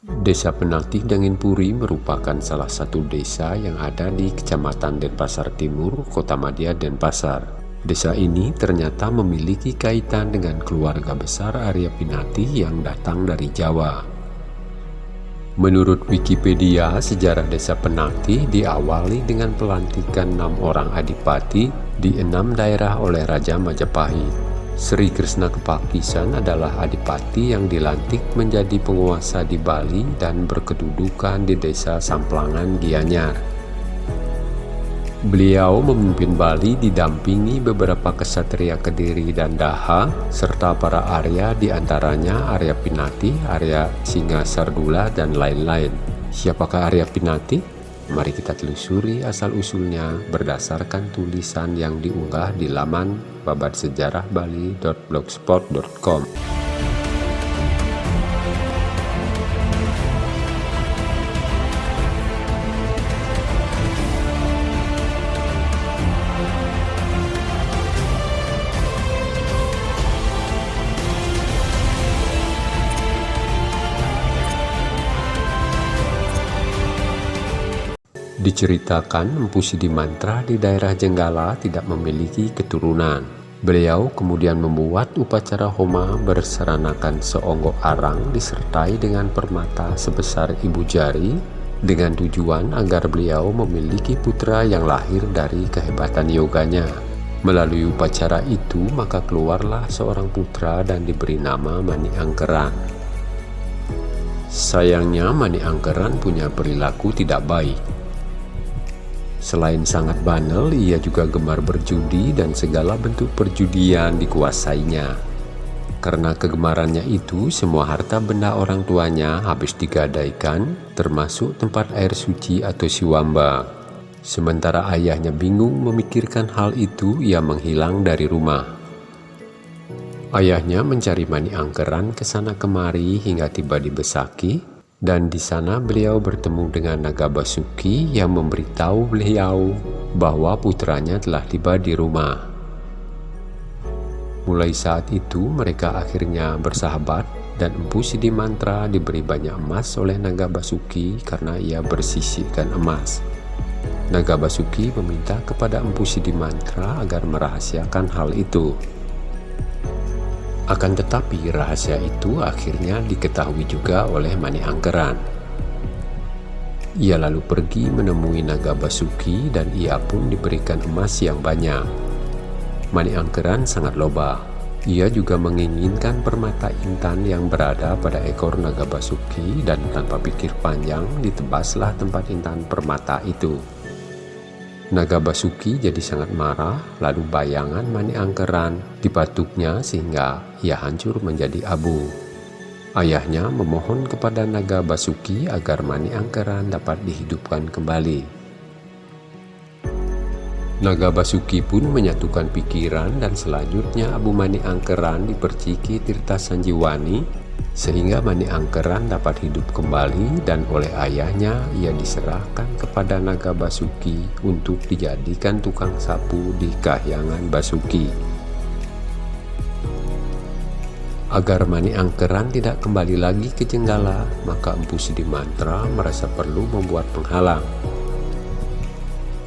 Desa Penatih Danginpuri merupakan salah satu desa yang ada di Kecamatan Denpasar Timur, Kota Madia, Denpasar. Desa ini ternyata memiliki kaitan dengan keluarga besar Arya Pinati yang datang dari Jawa. Menurut Wikipedia, sejarah desa Penati diawali dengan pelantikan enam orang adipati di enam daerah oleh Raja Majapahit. Sri Krishna Kepakisan adalah adipati yang dilantik menjadi penguasa di Bali dan berkedudukan di desa Samplangan Gianyar. Beliau memimpin Bali didampingi beberapa kesatria Kediri dan Daha, serta para Arya di antaranya Arya Pinati, Arya Singa Sardula, dan lain-lain. Siapakah Arya Pinati? Mari kita telusuri asal-usulnya berdasarkan tulisan yang diunggah di laman babatsejarahbali.blogspot.com. Diceritakan Empu Sidimantra di daerah Jenggala tidak memiliki keturunan. Beliau kemudian membuat upacara homa berseranakan seonggok arang disertai dengan permata sebesar ibu jari dengan tujuan agar beliau memiliki putra yang lahir dari kehebatan yoganya. Melalui upacara itu maka keluarlah seorang putra dan diberi nama Mani Angkeran. Sayangnya Mani Angkeran punya perilaku tidak baik Selain sangat banal, ia juga gemar berjudi dan segala bentuk perjudian dikuasainya. Karena kegemarannya itu, semua harta benda orang tuanya habis digadaikan, termasuk tempat air suci atau siwamba. Sementara ayahnya bingung memikirkan hal itu, ia menghilang dari rumah. Ayahnya mencari mani angkeran ke sana kemari hingga tiba di Besaki, dan di sana beliau bertemu dengan Naga Basuki yang memberitahu beliau bahwa putranya telah tiba di rumah. Mulai saat itu mereka akhirnya bersahabat dan Empu Sidimantra diberi banyak emas oleh Naga Basuki karena ia bersisihkan emas. Naga Basuki meminta kepada Empu Sidimantra agar merahasiakan hal itu. Akan tetapi rahasia itu akhirnya diketahui juga oleh Mani Angkeran. Ia lalu pergi menemui Naga Basuki dan ia pun diberikan emas yang banyak. Mani Angkeran sangat loba. Ia juga menginginkan permata intan yang berada pada ekor Naga Basuki dan tanpa pikir panjang ditebaslah tempat intan permata itu. Naga Basuki jadi sangat marah, lalu bayangan Mani Angkeran dipatuknya sehingga ia hancur menjadi abu. Ayahnya memohon kepada Naga Basuki agar Mani Angkeran dapat dihidupkan kembali. Naga Basuki pun menyatukan pikiran dan selanjutnya Abu Mani Angkeran diperciki Tirta Sanjiwani sehingga Mani Angkeran dapat hidup kembali dan oleh ayahnya ia diserahkan kepada Naga Basuki untuk dijadikan tukang sapu di kahyangan Basuki. Agar Mani Angkeran tidak kembali lagi ke Jenggala, maka Empu Sidimantra merasa perlu membuat penghalang.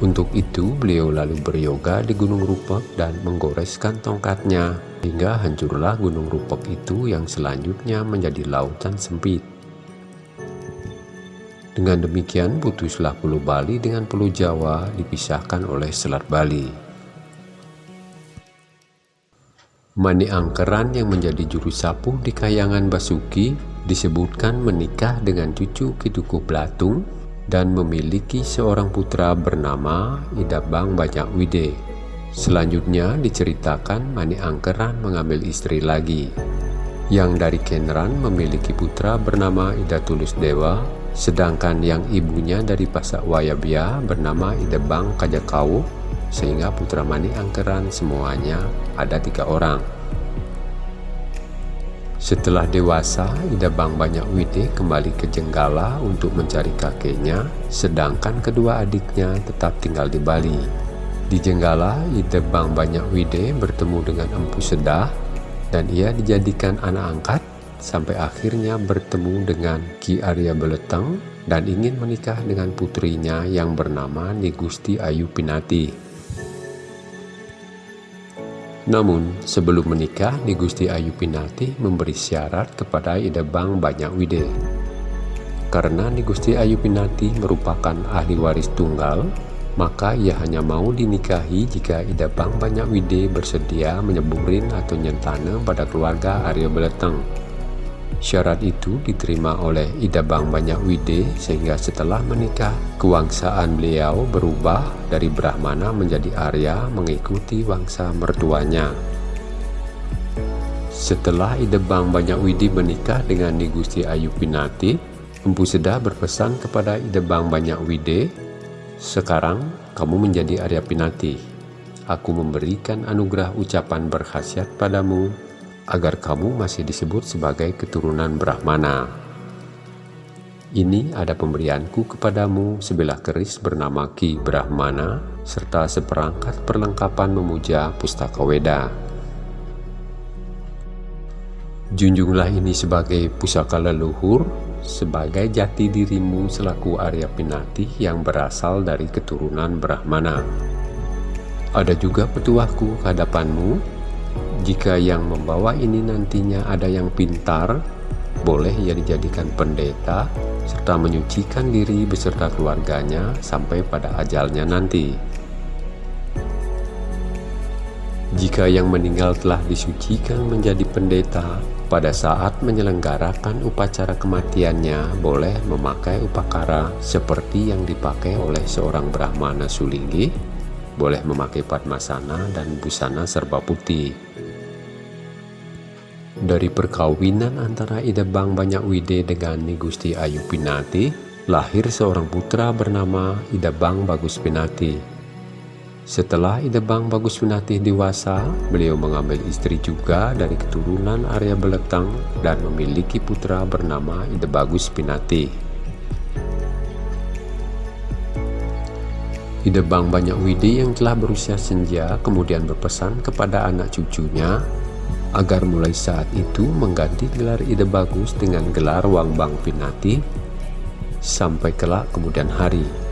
Untuk itu, beliau lalu beryoga di Gunung Rupak dan menggoreskan tongkatnya hingga hancurlah Gunung Rupak itu yang selanjutnya menjadi lautan sempit. Dengan demikian putuslah Pulau Bali dengan Pulau Jawa dipisahkan oleh Selat Bali. Mani Angkeran yang menjadi juru sapu di Kayangan Basuki disebutkan menikah dengan cucu Kiduku Blatung dan memiliki seorang putra bernama Idabang Banyak Wide. Selanjutnya diceritakan Mani Angkeran mengambil istri lagi, yang dari Kenran memiliki putra bernama Ida Tulus Dewa, sedangkan yang ibunya dari Pasak Wayabia bernama Idabang Kajakau, sehingga putra Mani Angkeran semuanya ada tiga orang. Setelah dewasa, Ida Bang Banyak Wide kembali ke Jenggala untuk mencari kakeknya, sedangkan kedua adiknya tetap tinggal di Bali. Di Jenggala, Ida Bang Banyak Wide bertemu dengan Empu Sedah, dan ia dijadikan anak angkat sampai akhirnya bertemu dengan Ki Arya Beletang dan ingin menikah dengan putrinya yang bernama Nigusti Ayu Pinati. Namun, sebelum menikah, Nigusti Ayu Pinati memberi syarat kepada Idebang Banyak Wide. Karena Nigusti Ayu Pinati merupakan ahli waris tunggal, maka ia hanya mau dinikahi jika Ida Bang Banyak Wide bersedia menyeburin atau nyentana pada keluarga Arya Beleteng. Syarat itu diterima oleh Ida Bang Banyak Wide sehingga setelah menikah, kewangsaan beliau berubah dari Brahmana menjadi Arya mengikuti wangsa mertuanya. Setelah Ida Bang Banyak Widi menikah dengan Nigusti Ayu Pinati, Empu Seda berpesan kepada Ida Bang Banyak Wide sekarang kamu menjadi Arya Pinati. Aku memberikan anugerah ucapan berkhasiat padamu agar kamu masih disebut sebagai keturunan Brahmana. Ini ada pemberianku kepadamu sebelah keris bernama Ki Brahmana serta seperangkat perlengkapan memuja pustaka Weda. Junjunglah ini sebagai pusaka leluhur sebagai jati dirimu selaku Arya Pinati yang berasal dari keturunan Brahmana. Ada juga petuahku hadapanmu, jika yang membawa ini nantinya ada yang pintar, boleh ia dijadikan pendeta, serta menyucikan diri beserta keluarganya sampai pada ajalnya nanti. Jika yang meninggal telah disucikan menjadi pendeta, pada saat menyelenggarakan upacara kematiannya boleh memakai upakara seperti yang dipakai oleh seorang Brahmana Sulinggi, boleh memakai padmasana dan busana serba putih. Dari perkawinan antara Idebang Banyak Wide dengan Nigusti Ayu Pinati, lahir seorang putra bernama Idebang Bagus Pinati setelah Idebang Bagus Pinatih dewasa, beliau mengambil istri juga dari keturunan Arya Beletang dan memiliki putra bernama Ide Bagus Pinatih. Idebang Banyak Widi yang telah berusia senja kemudian berpesan kepada anak cucunya agar mulai saat itu mengganti gelar Ide Bagus dengan gelar Wang Bang Pinati sampai kelak kemudian hari.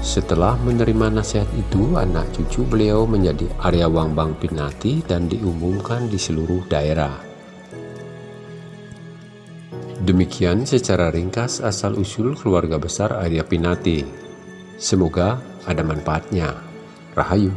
Setelah menerima nasihat itu, anak cucu beliau menjadi Arya Wangbang Pinati dan diumumkan di seluruh daerah. Demikian secara ringkas asal-usul keluarga besar Arya Pinati. Semoga ada manfaatnya. Rahayu.